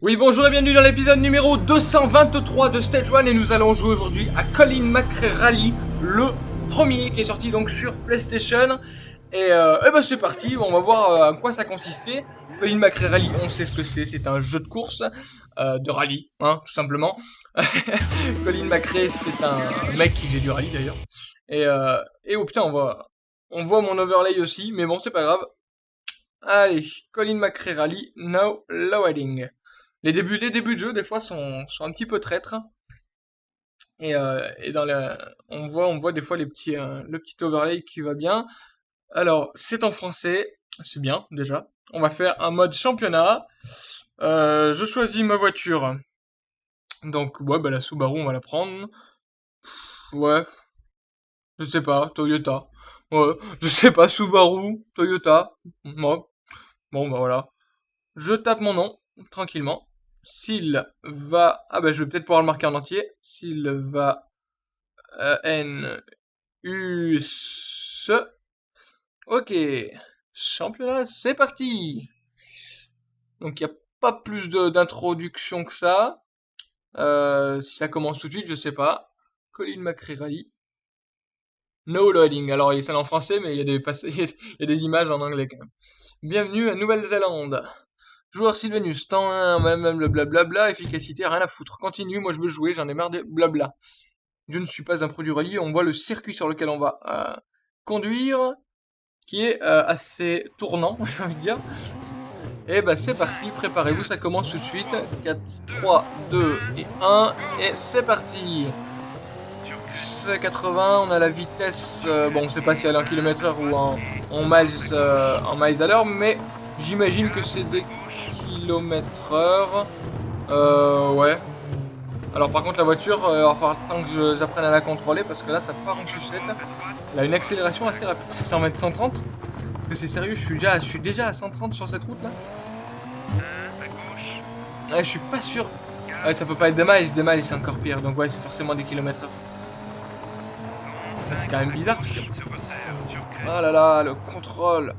Oui, bonjour et bienvenue dans l'épisode numéro 223 de Stage 1 et nous allons jouer aujourd'hui à Colin McRae Rally, le premier qui est sorti donc sur PlayStation. Et, euh, et ben c'est parti, on va voir euh, à quoi ça consistait. Colin McRae Rally, on sait ce que c'est, c'est un jeu de course, euh, de rallye, hein, tout simplement. Colin McRae, c'est un mec qui fait du rallye d'ailleurs. Et, euh, et oh putain, on voit, on voit mon overlay aussi, mais bon, c'est pas grave. Allez, Colin McRae Rally, now loading. Les débuts, les débuts de jeu, des fois, sont, sont un petit peu traîtres. Et, euh, et dans la, on voit, on voit des fois les petits, euh, le petit overlay qui va bien. Alors, c'est en français, c'est bien déjà. On va faire un mode championnat. Euh, je choisis ma voiture. Donc, ouais, bah la Subaru, on va la prendre. Ouais, je sais pas, Toyota. Ouais, je sais pas, Subaru, Toyota. Moi. Bon, bah voilà. Je tape mon nom, tranquillement. S'il va... Ah bah je vais peut-être pouvoir le marquer en entier. S'il va... Euh, N... U... S... Ok. Championnat, c'est parti Donc il n'y a pas plus d'introduction que ça. Euh, si ça commence tout de suite, je sais pas. Colin McRae Rally. No loading. Alors, il est en français, mais il y, il y a des images en anglais quand même. Bienvenue à Nouvelle-Zélande. Joueur Sylvanus, temps 1, même, le blablabla, efficacité, rien à foutre. Continue, moi je veux jouer, j'en ai marre de blabla. Je ne suis pas un produit rallye, on voit le circuit sur lequel on va euh, conduire, qui est euh, assez tournant, j'ai envie de dire. Et bah c'est parti, préparez-vous, ça commence tout de suite. 4, 3, 2 et 1, et c'est parti c'est 80, on a la vitesse, euh, bon on sait pas si elle est en km heure ou en miles à l'heure, mais j'imagine que c'est des km heure. Euh, ouais. Alors par contre la voiture, euh, il va falloir tant que j'apprenne à la contrôler parce que là ça part en sucette. Elle a une accélération assez rapide, 100 mètres 130. Parce que c'est sérieux, je suis, déjà, je suis déjà à 130 sur cette route là. Je suis pas sûr. Ça peut pas être des miles, des miles c'est encore pire. Donc ouais, c'est forcément des kilomètres heure. C'est quand même bizarre parce que... Oh là là, le contrôle.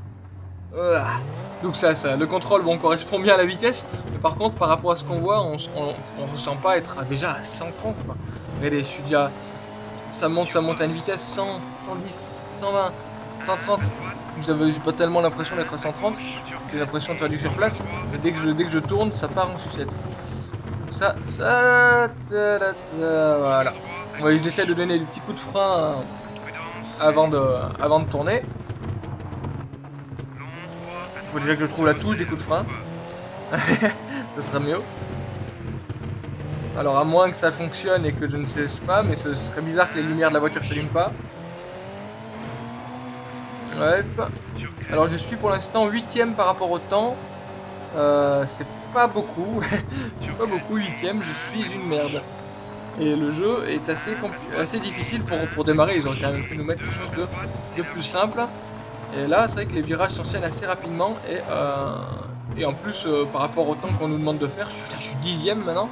Donc ça, ça, le contrôle, bon, correspond bien à la vitesse. Mais par contre, par rapport à ce qu'on voit, on, on, ressent pas être déjà à 130, quoi. Regardez, je suis déjà... Ça monte, ça monte à une vitesse 100, 110, 120, 130. J'avais pas tellement l'impression d'être à 130. J'ai l'impression de faire du surplace. Mais dès que je, dès que je tourne, ça part en sucette. Ça, ça... voilà. Ouais, j'essaie de donner des petits coups de frein avant de, avant de tourner. Il faut déjà que je trouve la touche des coups de frein. ce serait mieux. Alors à moins que ça fonctionne et que je ne cesse pas, mais ce serait bizarre que les lumières de la voiture s'allument pas. Ouais. Alors je suis pour l'instant 8ème par rapport au temps. Euh, c'est pas beaucoup. c'est pas beaucoup 8ème, je suis une merde. Et le jeu est assez, difficile pour, démarrer. Ils auraient quand même pu nous mettre quelque chose de plus simple. Et là, c'est vrai que les virages s'enchaînent assez rapidement. Et, euh, et en plus, euh, par rapport au temps qu'on nous demande de faire, je, suis dixième maintenant.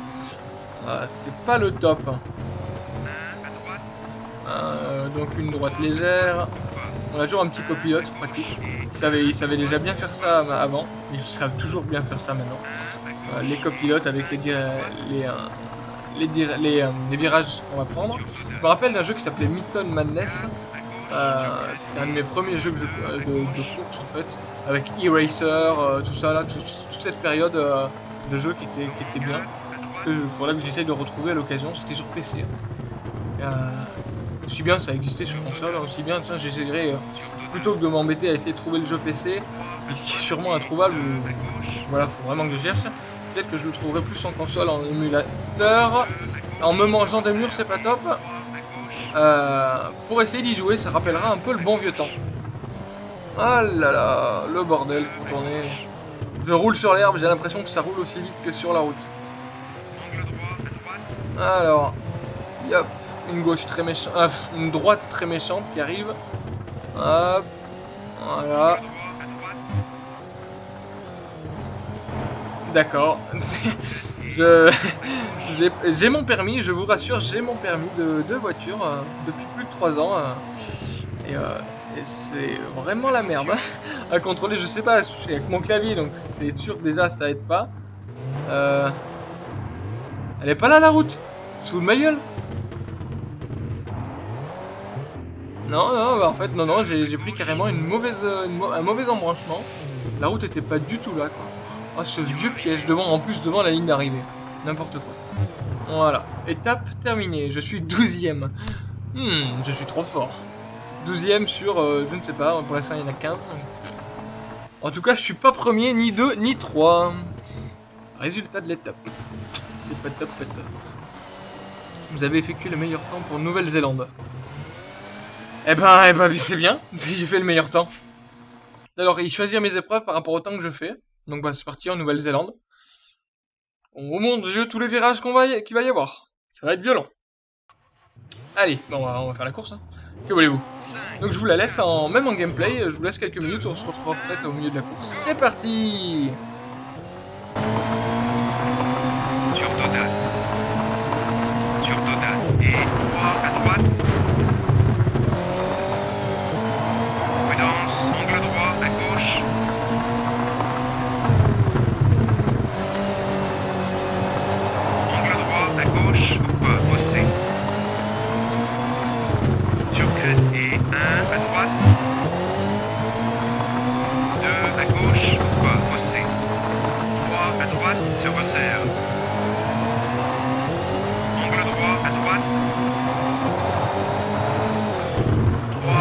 Euh, c'est pas le top. Donc une droite légère. On a toujours un petit copilote pratique. Ils savaient, déjà bien faire ça avant. Ils savent toujours bien faire ça maintenant. Les copilotes avec les, les, les, les, virages qu'on va prendre. Je me rappelle d'un jeu qui s'appelait Mython Madness. Euh, C'était un de mes premiers jeux euh, de, course en fait, avec E-Racer, euh, tout ça là, tout, toute cette période euh, de jeu qui était, qui était bien. Il faudrait que j'essaye de retrouver à l'occasion, c'était sur PC. aussi bien ça existait sur console, aussi bien j'essaierai plutôt que de m'embêter à essayer de trouver le jeu PC, qui est sûrement introuvable, voilà, faut vraiment que je cherche peut-être que je le trouverai plus en console, en émulateur. En me mangeant des murs, c'est pas top. Euh, pour essayer d'y jouer, ça rappellera un peu le bon vieux temps. Ah là là, le bordel pour tourner. Je roule sur l'herbe, j'ai l'impression que ça roule aussi vite que sur la route. Alors, yop, une gauche très méchante, euh, une droite très méchante qui arrive. Hop, voilà. D'accord. j'ai mon permis, je vous rassure, j'ai mon permis de, de voiture euh, depuis plus de 3 ans. Euh, et, euh, c'est vraiment la merde hein, à contrôler. Je sais pas, avec mon clavier, donc c'est sûr déjà ça aide pas. Euh... Elle est pas là la route Sous ma gueule Non, non, bah, en fait, non, non, j'ai pris carrément une mauvaise, un mauvais embranchement. La route était pas du tout là, quoi. Oh, ce vieux piège devant, en plus devant la ligne d'arrivée. N'importe quoi. Voilà. Étape terminée. Je suis 12ème. Hmm, je suis trop fort. 12ème sur, euh, je ne sais pas, pour l'instant il y en a 15. En tout cas, je suis pas premier, ni 2, ni 3. Résultat de l'étape. C'est pas top, pas top. Vous avez effectué le meilleur temps pour Nouvelle-Zélande. Eh ben, eh ben, c'est bien. J'ai fait le meilleur temps. Alors, il choisir mes épreuves par rapport au temps que je fais. Donc, bah, c'est parti en Nouvelle-Zélande. On remonte Dieu tous les virages qu'on va qu'il va y avoir. Ça va être violent. Allez, bon, on va, faire la course. Hein. Que voulez-vous? Donc, je vous la laisse en même en gameplay. Je vous laisse quelques minutes. On se retrouvera peut-être au milieu de la course. C'est parti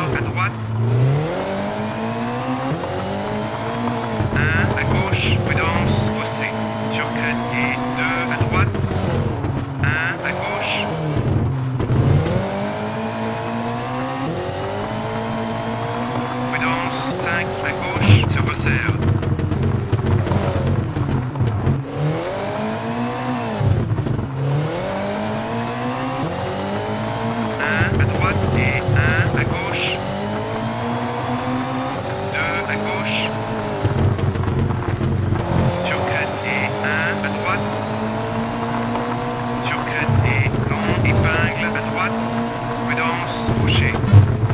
Falcon 1. Boucher.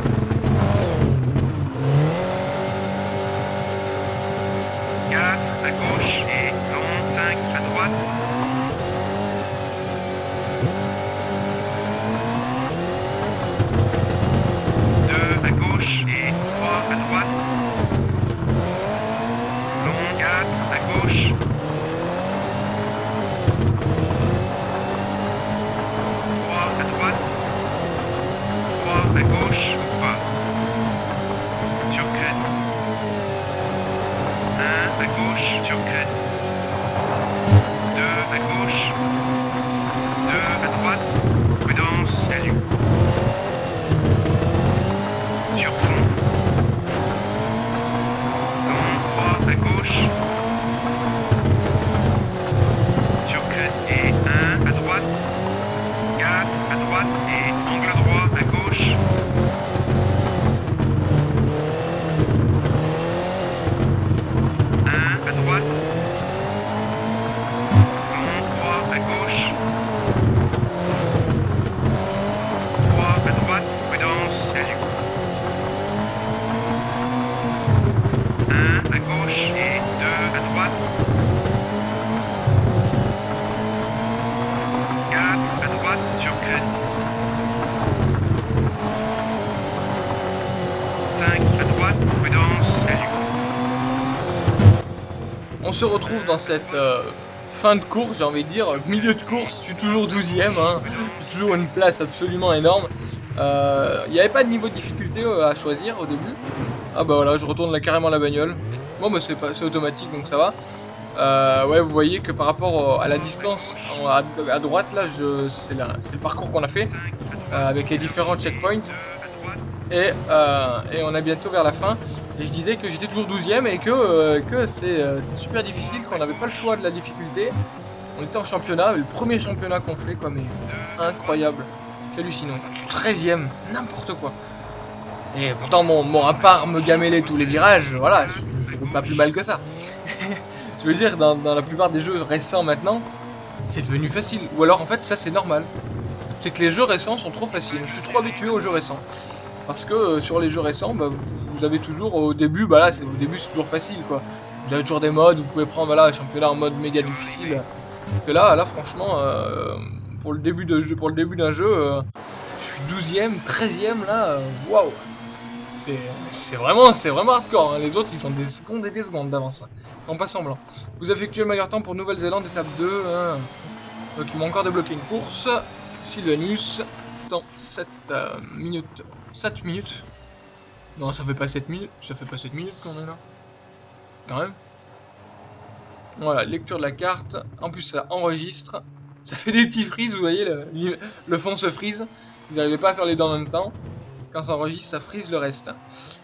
Se retrouve dans cette euh, fin de course, j'ai envie de dire, milieu de course, je suis toujours 12ème, hein, j'ai toujours une place absolument énorme. Euh, il n'y avait pas de niveau de difficulté euh, à choisir au début. Ah bah voilà, je retourne là carrément la bagnole. Bon bah c'est automatique donc ça va. ouais, vous voyez que par rapport à la distance à, droite, là, c'est le parcours qu'on a fait avec les différents checkpoints. Et, et, on est bientôt vers la fin. Et je disais que j'étais toujours 12ème et que, euh, que euh, c'est super difficile, qu'on n'avait pas le choix de la difficulté. On était en championnat, le premier championnat qu'on fait, quoi, mais incroyable. C'est hallucinant. Je suis 13ème, n'importe quoi. Et pourtant, mon, mon, à part me gameler tous les virages, voilà, je ne pas plus mal que ça. je veux dire, dans, la plupart des jeux récents maintenant, c'est devenu facile. Ou alors, en fait, ça, c'est normal. C'est que les jeux récents sont trop faciles. Je suis trop habitué aux jeux récents. Parce que euh, sur les jeux récents, bah, vous, avez toujours au début, bah là, au début c'est toujours facile quoi. Vous avez toujours des modes, vous pouvez prendre voilà, championnat en mode méga difficile Que là, là franchement, euh, pour le début d'un jeu, euh, je suis 12ème, 13ème là, waouh c'est vraiment, c'est vraiment hardcore. Hein. Les autres, ils sont des secondes et des secondes d'avance. Ils font pas semblant. Vous effectuez le meilleur temps pour Nouvelle-Zélande, étape 2. Hein. Donc, ils m'ont encore débloqué une course. Sylvanus, dans 7 minutes. 7 minutes Non, ça fait pas 7 minutes. Ça fait pas 7 minutes qu'on est là. Quand même. Voilà, lecture de la carte. En plus, ça enregistre. Ça fait des petits frises, vous voyez, le, fond se frise. Vous n'arrivez pas à faire les deux en même temps. Quand ça enregistre, ça frise le reste.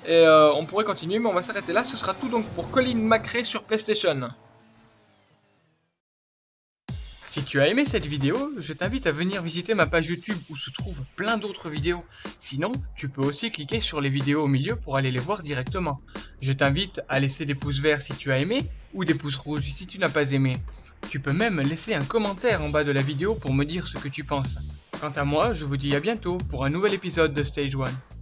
Et euh, on pourrait continuer, mais on va s'arrêter là. Ce sera tout donc pour Colin McRae sur PlayStation. Si tu as aimé cette vidéo, je t'invite à venir visiter ma page YouTube où se trouvent plein d'autres vidéos. Sinon, tu peux aussi cliquer sur les vidéos au milieu pour aller les voir directement. Je t'invite à laisser des pouces verts si tu as aimé, ou des pouces rouges si tu n'as pas aimé. Tu peux même laisser un commentaire en bas de la vidéo pour me dire ce que tu penses. Quant à moi, je vous dis à bientôt pour un nouvel épisode de Stage 1.